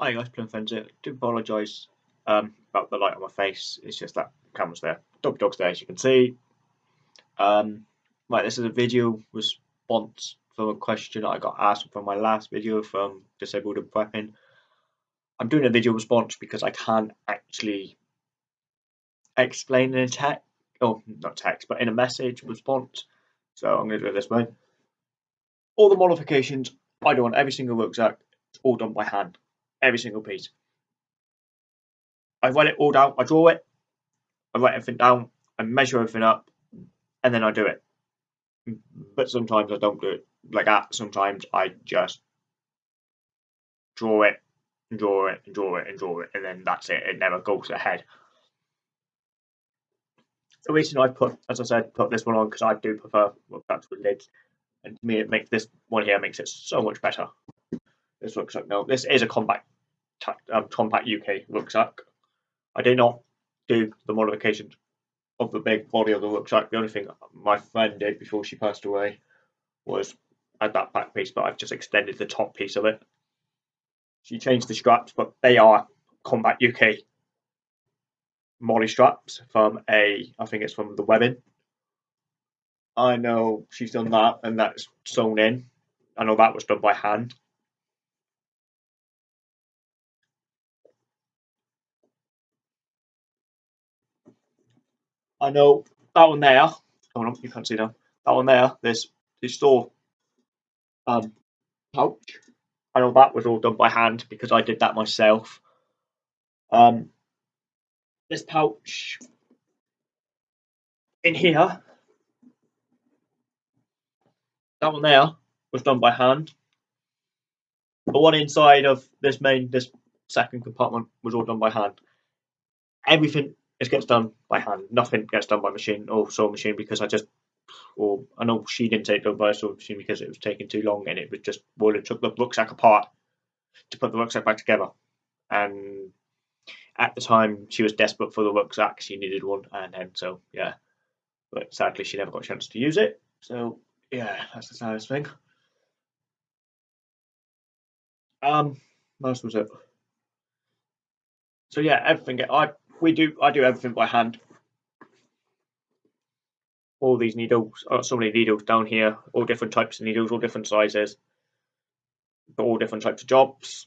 Hi guys, Plum do apologise um, about the light on my face. It's just that camera's there. Dog dog's there as you can see. Um, right, this is a video response from a question I got asked from my last video from Disabled and Prepping. I'm doing a video response because I can't actually explain in a text, oh, not text, but in a message response. So I'm going to do it this way. All the modifications I do on every single rucksack it's all done by hand, every single piece. I write it all down, I draw it, I write everything down, I measure everything up, and then I do it. But sometimes I don't do it like that. Sometimes I just draw it, and draw it, and draw it, and draw it, and then that's it. It never goes ahead. The reason I put, as I said, put this one on because I do prefer that's with lids, and to me, it makes this one here makes it so much better. This rucksack, no, this is a compact, um, compact UK rucksack. I did not do the modifications of the big body of the rucksack. The only thing my friend did before she passed away was add that back piece, but I've just extended the top piece of it. She changed the straps, but they are Combat UK MOLLE straps from a, I think it's from the webbing. I know she's done that, and that's sewn in. I know that was done by hand. I know that one there. Oh no, you can't see now. That one there. There's the store um, pouch. I know that was all done by hand because I did that myself. Um, this pouch in here, that one there was done by hand. The one inside of this main, this second compartment was all done by hand. Everything it gets done by hand. Nothing gets done by machine or sewing machine because I just, or I know she didn't take it done by sewing machine because it was taking too long and it was just, well, it took the rucksack apart to put the rucksack back together. And at the time, she was desperate for the rucksack. She needed one, and then so yeah. But sadly, she never got a chance to use it. So yeah, that's the saddest thing. Um, what was it? So yeah, everything. I we do I do everything by hand. All these needles, oh, so many needles down here, all different types of needles, all different sizes, for all different types of jobs.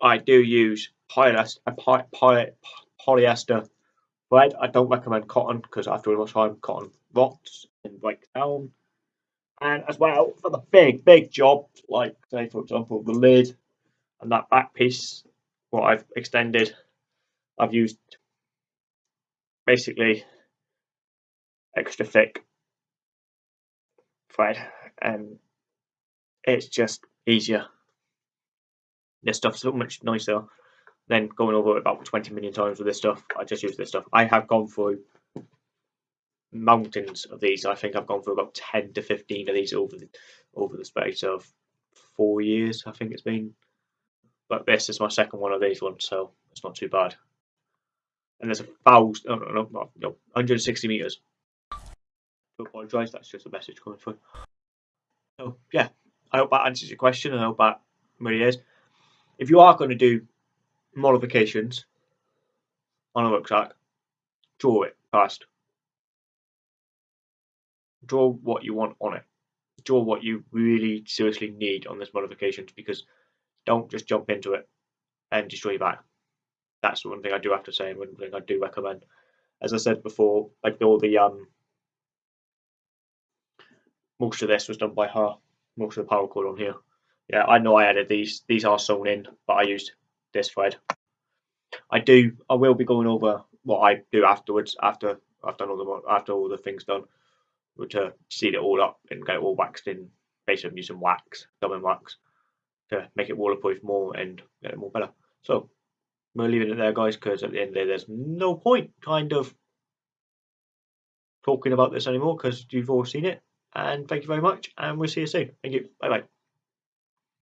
I do use uh, polyester, poly, poly, polyester thread. I don't recommend cotton because after a much time, cotton rots and breaks down. And as well for the big, big jobs, like say for example the lid and that back piece, what I've extended, I've used basically extra thick thread and it's just easier. This stuff's so much nicer than going over it about 20 million times with this stuff. I just use this stuff. I have gone through mountains of these. I think I've gone through about 10 to 15 of these over the, over the space of four years, I think it's been. But this is my second one of these ones, so it's not too bad. And there's a thousand, oh, no, no, no, no 160 meters. To apologise, that's just a message coming through. So, yeah, I hope that answers your question, and I hope that really is. If you are going to do modifications on a rucksack, draw it first. Draw what you want on it. Draw what you really seriously need on this modifications because don't just jump into it and destroy your back. That's one thing I do have to say and one thing I do recommend. As I said before, like all the um most of this was done by her. Most of the paracord on here. Yeah, I know I added these. These are sewn in, but I used this thread. I do. I will be going over what I do afterwards after I've done all the after all the things done, to seal it all up and get it all waxed in. Basically, using wax, dubbing wax to make it waterproof more and get it more better. So we're leaving it there, guys, because at the end of the day, there's no point kind of talking about this anymore because you've all seen it. And thank you very much, and we'll see you soon. Thank you. Bye bye.